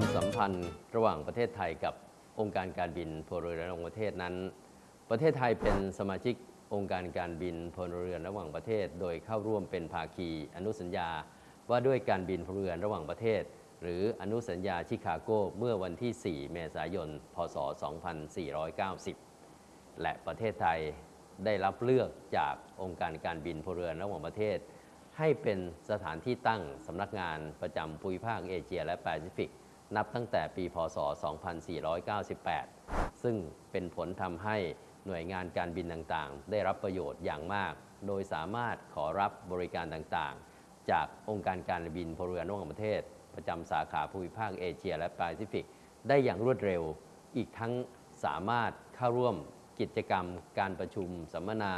ความสัมพันธ์ระหว่างประเทศไทยกับองค์การการบินพลเรือนระหว่างประเทศนั้น ประเทศไทยเป็นสมาชิกองค์การการบินพลเรือนระหว่างประเทศ โดยเข้าร่วมเป็นภาคีอนุสัญญา ว่าด้วยการบินพลเรือนระหว่างประเทศ หรืออนุสัญญาชิคาโกเมื่อวันที่ 4 เมษายน พศ 2490 และประเทศไทยได้รับเลือกจากองค์การการบินพลเรือนระหว่างประเทศ ให้เป็นสถานที่ตั้งสำนักงานประจำภูมิภาคเอเชียและแปซิฟิก นับตั้งแต่ปีพศ 2498 ซึ่งเป็นผลทำให้หน่วยงานการบินต่างๆ ได้รับประโยชน์อย่างมาก โดยสามารถขอรับบริการต่างๆ จากองค์การการบินพลเรือนระหว่างประเทศ ประจำสาขาภูมิภาคเอเชียและแปซิฟิก ได้อย่างรวดเร็ว อีกทั้งสามารถเข้าร่วมกิจกรรม การประชุม สัมมนา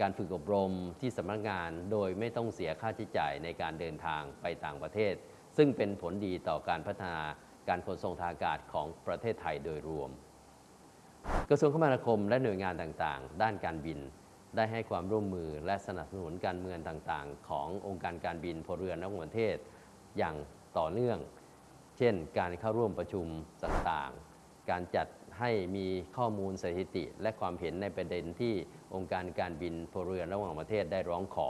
การฝึกอบรมที่สำนักงาน โดยไม่ต้องเสียค่าใช้จ่ายในการเดินทางไปต่างประเทศ ซึ่งเป็นผลดีต่อการพัฒนาการขนส่งทางอากาศของประเทศไทยโดยรวม กระทรวงคมนาคมและหน่วยงานต่างๆ ด้านการบิน ได้ให้ความร่วมมือและสนับสนุนการเมืองต่างๆ ขององค์การการบินพลเรือนระหว่างประเทศ อย่างต่อเนื่อง เช่น การเข้าร่วมประชุมต่างๆ การจัดให้มีข้อมูลสถิติ และความเห็นในประเด็นที่องค์การการบินพลเรือนระหว่างประเทศได้ร้องขอ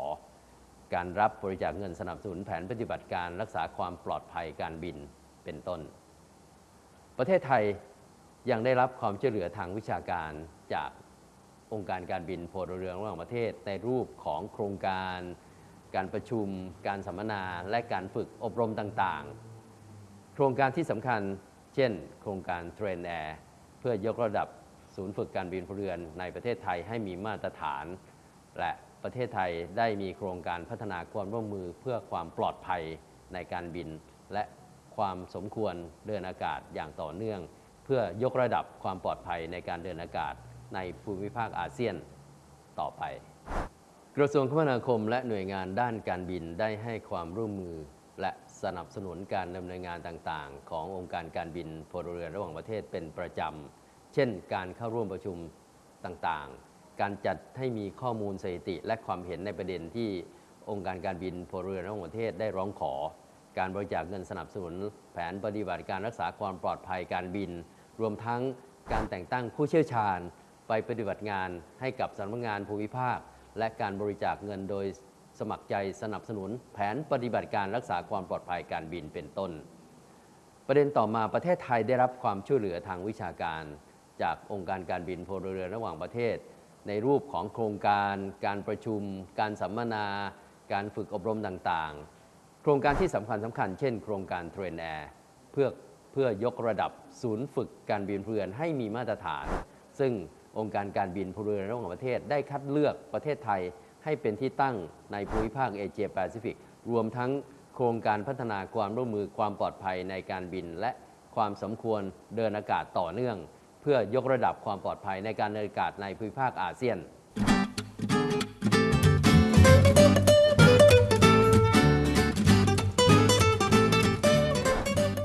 การรับบริจาคเงินสนับสนุนแผนปฏิบัติการรักษาความปลอดภัยการบินเป็นต้น ประเทศไทยยังได้รับความช่วยเหลือทางวิชาการจากองค์การการบินพลเรือนระหว่างประเทศ ในรูปของโครงการ การประชุม การสัมมนา และการฝึกอบรมต่างๆ โครงการที่สำคัญ เช่น โครงการเทรนแอร์เพื่อยกระดับศูนย์ฝึกการบินพลเรือนในประเทศไทยให้มีมาตรฐาน และ ประเทศไทยได้มีโครงการพัฒนาความร่วมมือเพื่อความปลอดภัยในการบิน และความสมควรเดินอากาศอย่างต่อเนื่อง เพื่อยกระดับความปลอดภัยในการเดินอากาศในภูมิภาคอาเซียนต่อไป กระทรวงคมนาคมและหน่วยงานด้านการบินได้ให้ความร่วมมือ และสนับสนุนการดำเนินงานต่างๆ ขององค์การการบินพลเรือนระหว่างประเทศเป็นประจำ เช่น การเข้าร่วมประชุมต่างๆ การจัดให้มีข้อมูลสถิติ และความเห็นในประเด็นที่องค์การการบินพลเรือนระหว่างประเทศได้ร้องขอ การบริจาคเงินสนับสนุน แผนปฏิบัติการรักษาความปลอดภัยการบิน รวมทั้งการแต่งตั้งผู้เชี่ยวชาญ ไปปฏิบัติงานให้กับสำนักงานภูมิภาค และการบริจาคเงินโดยสมัครใจสนับสนุน แผนปฏิบัติการรักษาความปลอดภัยการบินเป็นต้น ประเด็นต่อมาประเทศไทยได้รับความช่วยเหลือทางวิชาการ จากองค์การการบินพลเรือนระหว่างประเทศ ในรูปของโครงการ การประชุม การสัมมนา การฝึกอบรมต่างๆ โครงการที่สำคัญสำคัญเช่นโครงการ TRAINAIRเพื่อเพื่อยกระดับศูนย์ฝึกการบินพลเรือนให้มีมาตรฐาน ซึ่งองค์การการบินพลเรือนระหว่างประเทศได้คัดเลือกประเทศไทยให้เป็นที่ตั้งในภูมิภาคเอเชียแปซิฟิกรวมทั้งโครงการพัฒนาความร่วมมือความปลอดภัยในการบินและความสมควรเดินอากาศต่อเนื่อง พื่อยกระดับความปลอดภัยในการเดินอากาศในภูมิภาคอาเซียน